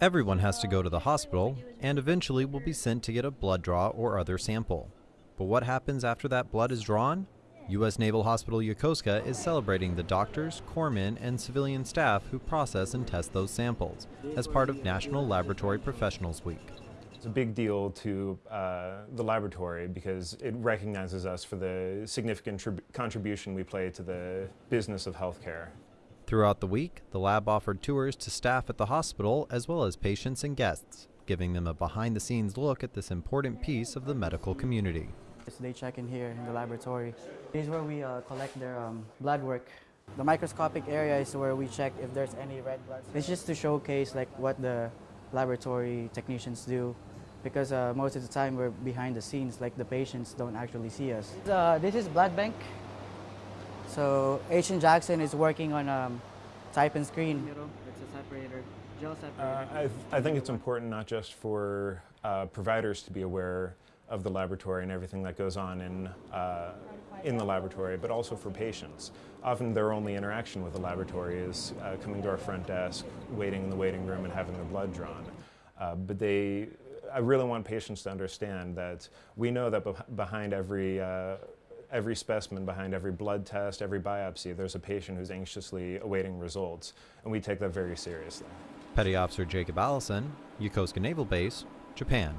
Everyone has to go to the hospital and eventually will be sent to get a blood draw or other sample. But what happens after that blood is drawn? U.S. Naval Hospital Yokosuka is celebrating the doctors, corpsmen, and civilian staff who process and test those samples as part of National Laboratory Professionals Week. It's a big deal to uh, the laboratory because it recognizes us for the significant contribution we play to the business of healthcare. Throughout the week, the lab offered tours to staff at the hospital as well as patients and guests, giving them a behind the scenes look at this important piece of the medical community. So They check in here in the laboratory. This is where we uh, collect their um, blood work. The microscopic area is where we check if there's any red blood. It's just to showcase like what the laboratory technicians do because uh, most of the time we're behind the scenes, like the patients don't actually see us. Uh, this is blood bank. So H.N. Jackson is working on um, type and screen. It's a separator, gel separator. Uh, I, th I, think it's important not just for uh, providers to be aware of the laboratory and everything that goes on in, uh, in the laboratory, but also for patients. Often their only interaction with the laboratory is uh, coming to our front desk, waiting in the waiting room and having their blood drawn. Uh, but they I really want patients to understand that we know that behind every uh, every specimen, behind every blood test, every biopsy, there's a patient who's anxiously awaiting results, and we take that very seriously. Petty Officer Jacob Allison, Yokosuka Naval Base, Japan.